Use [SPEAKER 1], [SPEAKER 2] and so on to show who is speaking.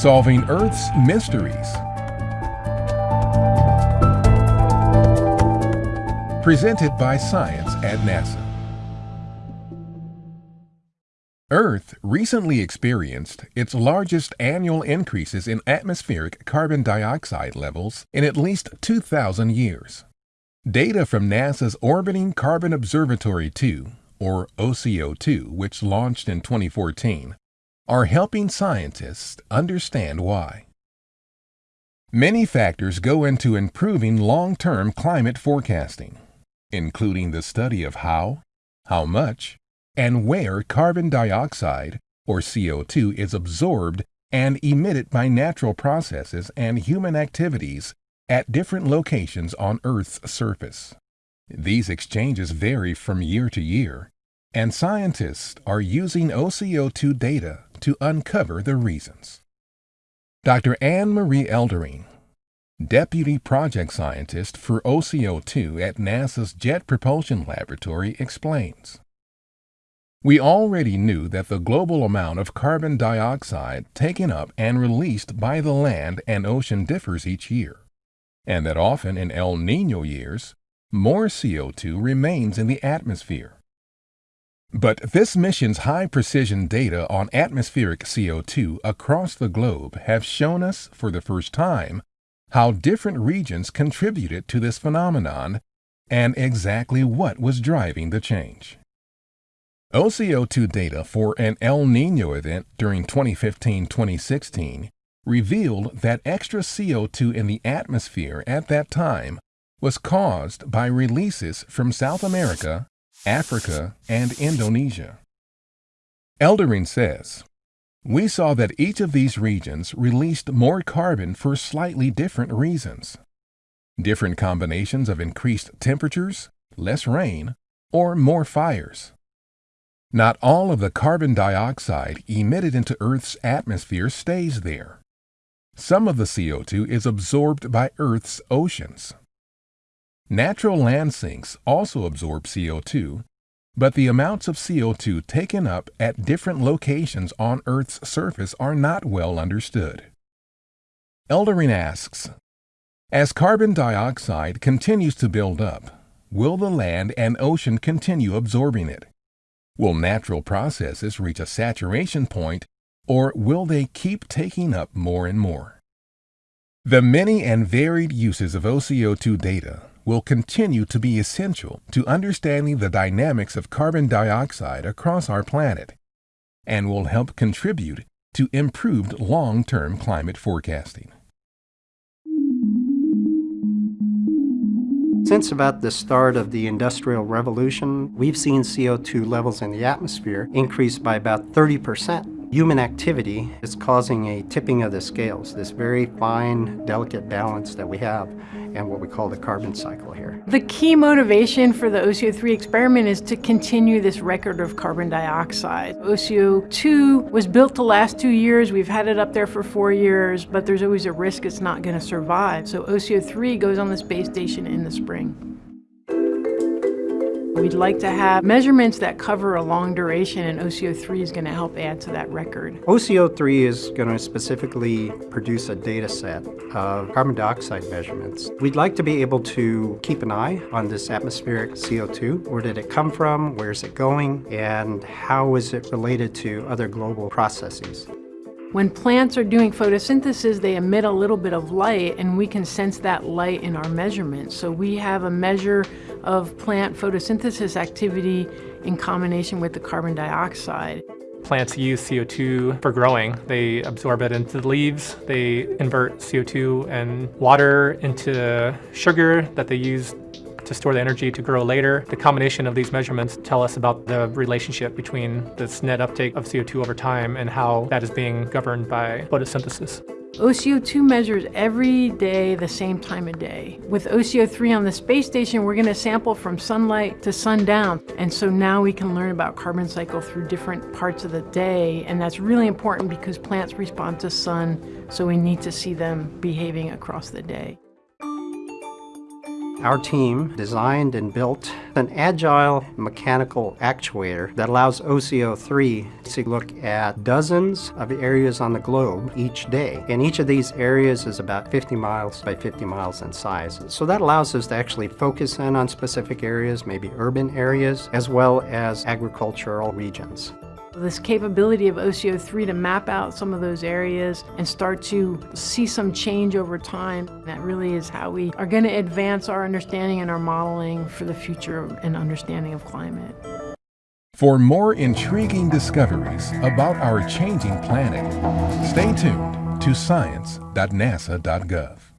[SPEAKER 1] Solving Earth's Mysteries. Presented by Science at NASA. Earth recently experienced its largest annual increases in atmospheric carbon dioxide levels in at least 2,000 years. Data from NASA's Orbiting Carbon Observatory 2, or OCO2, which launched in 2014, are helping scientists understand why. Many factors go into improving long-term climate forecasting, including the study of how, how much, and where carbon dioxide, or CO2, is absorbed and emitted by natural processes and human activities at different locations on Earth's surface. These exchanges vary from year to year, and scientists are using OCO2 data to uncover the reasons. Dr. Annmarie Eldering, Deputy Project Scientist for OCO2 at NASA's Jet Propulsion Laboratory, explains. We already knew that the global amount of carbon dioxide taken up and released by the land and ocean differs each year, and that often in El Nino years, more CO2 remains in the atmosphere. But this mission's high precision data on atmospheric CO2 across the globe have shown us for the first time how different regions contributed to this phenomenon and exactly what was driving the change. OCO2 data for an El Nino event during 2015-2016 revealed that extra CO2 in the atmosphere at that time was caused by releases from South America, Africa, and Indonesia. Eldering says, We saw that each of these regions released more carbon for slightly different reasons. Different combinations of increased temperatures, less rain, or more fires. Not all of the carbon dioxide emitted into Earth's atmosphere stays there. Some of the CO2 is absorbed by Earth's oceans. Natural land sinks also absorb CO2, but the amounts of CO2 taken up at different locations on Earth's surface are not well understood. Eldering asks, As carbon dioxide continues to build up, will the land and ocean continue absorbing it? Will natural processes reach a saturation point, or will they keep taking up more and more? The many and varied uses of OCO2 data will continue to be essential to understanding the dynamics of carbon dioxide across our planet and will help contribute to improved long-term climate forecasting.
[SPEAKER 2] Since about the start of the Industrial Revolution, we've seen CO2 levels in the atmosphere increase by about 30%. Human activity is causing a tipping of the scales, this very fine, delicate balance that we have and what we call the carbon cycle here.
[SPEAKER 3] The key motivation for the OCO3 experiment is to continue this record of carbon dioxide. OCO2 was built to last two years. We've had it up there for four years, but there's always a risk it's not going to survive. So OCO3 goes on the space station in the spring. We'd like to have measurements that cover a long duration, and OCO3 is going to help add to that record.
[SPEAKER 2] OCO3 is going to specifically produce a data set of carbon dioxide measurements. We'd like to be able to keep an eye on this atmospheric CO2. Where did it come from? Where is it going? And how is it related to other global processes?
[SPEAKER 3] When plants are doing photosynthesis, they emit a little bit of light and we can sense that light in our measurements. So we have a measure of plant photosynthesis activity in combination with the carbon dioxide.
[SPEAKER 4] Plants use CO2 for growing. They absorb it into the leaves. They invert CO2 and water into sugar that they use to store the energy to grow later. The combination of these measurements tell us about the relationship between this net uptake of CO2 over time and how that is being governed by photosynthesis.
[SPEAKER 3] OCO2 measures every day the same time of day. With OCO3 on the space station, we're going to sample from sunlight to sundown. And so now we can learn about carbon cycle through different parts of the day. And that's really important because plants respond to sun, so we need to see them behaving across the day.
[SPEAKER 2] Our team designed and built an agile mechanical actuator that allows OCO3 to look at dozens of areas on the globe each day. And each of these areas is about 50 miles by 50 miles in size. So that allows us to actually focus in on specific areas, maybe urban areas, as well as agricultural regions.
[SPEAKER 3] This capability of OCO3 to map out some of those areas and start to see some change over time, that really is how we are going to advance our understanding and our modeling for the future and understanding of climate.
[SPEAKER 1] For more intriguing discoveries about our changing planet, stay tuned to science.nasa.gov.